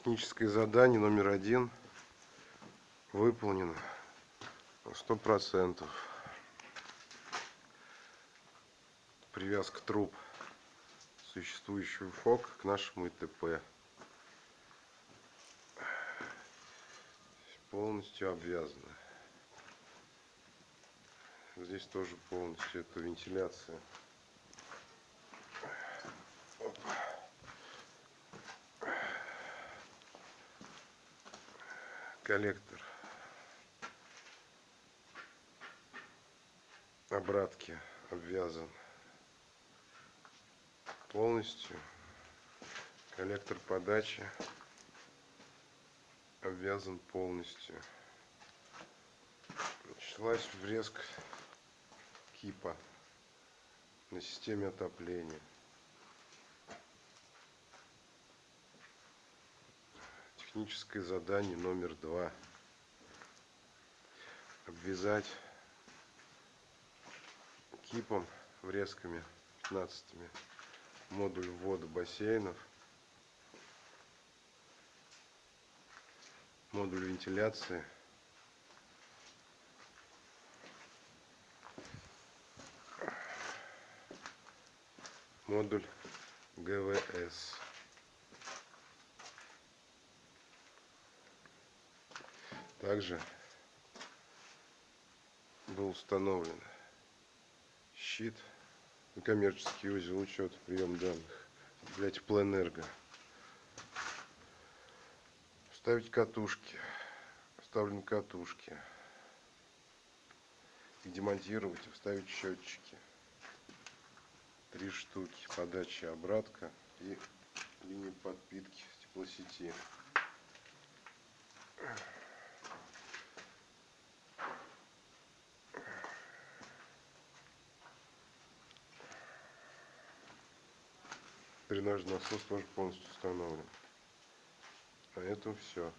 Техническое задание номер один выполнено сто процентов. Привязка труб существующего ФОК к нашему ИТП. Полностью обвязано. Здесь тоже полностью это вентиляция. Коллектор. Обратки обвязан полностью. Коллектор подачи обвязан полностью. Началась врезка кипа на системе отопления техническое задание номер два. Обвязать кипом врезками 15 модуль ввода бассейнов. Модуль вентиляции. Модуль ГВС Также был установлен щит и коммерческий узел учет прием данных для теплоэнерго. Вставить катушки. Вставлены катушки. Их демонтировать и вставить счетчики. Три штуки. Подача обратка и линии подпитки теплосети. Дренажный насос тоже полностью установлен. На этом все.